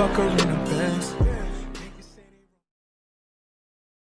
fuck her in a bed.